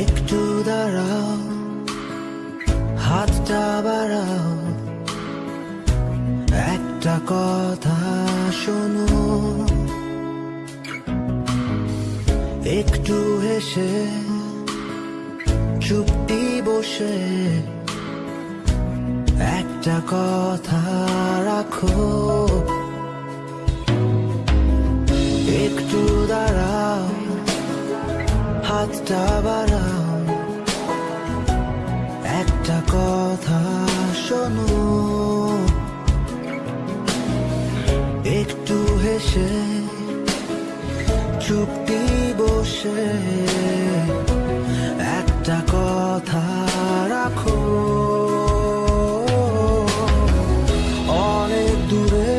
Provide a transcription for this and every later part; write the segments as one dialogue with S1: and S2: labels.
S1: একটু দাঁড়াও হাতটা বাড়াও। একটা কথা শোনো। একটু হেসে, চুপটি বসে, একটা কথা রাখো। একটু দাঁড়াও, হাতটা বাড়াও। বসে একটা কথা রাখো। অনেক দূরে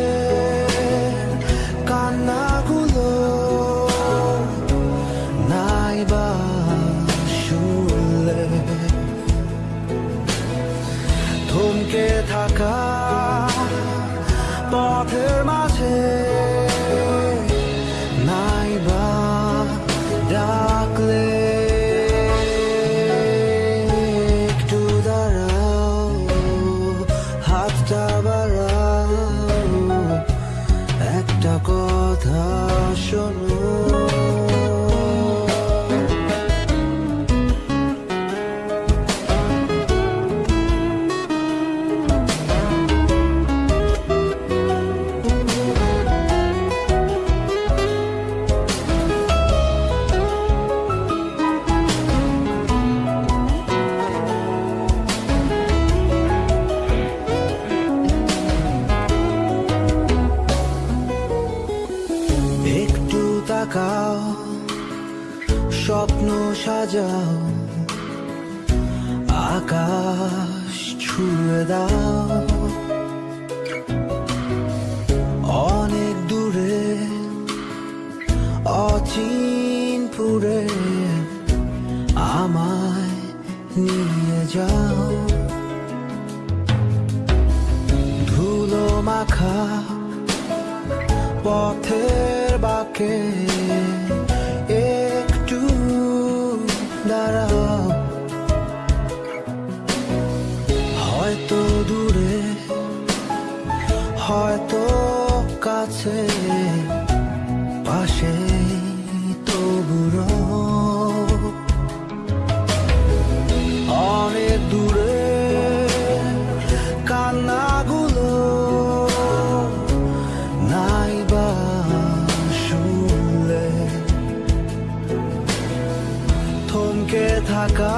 S1: কান্নাগুলো নাইবা শুনলে থমকে থাকা পথের মাঝে হাতটা একটা কথা শোনো। তাকাও স্বপ্ন সাজাও, আকাশ ছুঁয়ে দাও। অনেক দূরে অচিনপুরে আমায় নিয়ে যাও। ধুলো মাখা পথের বাকে একটু দাঁড়াও। হয়তো দূরে হয়তো থমকে থাকা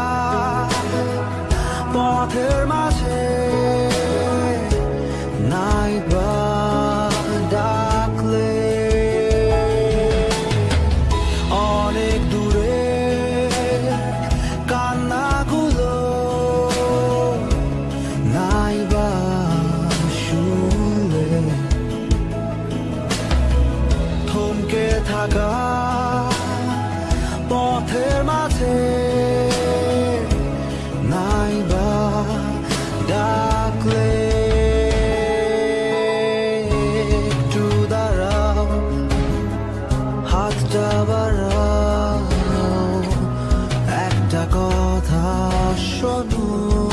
S1: পথের মাঝে। একটা কথা শোনো।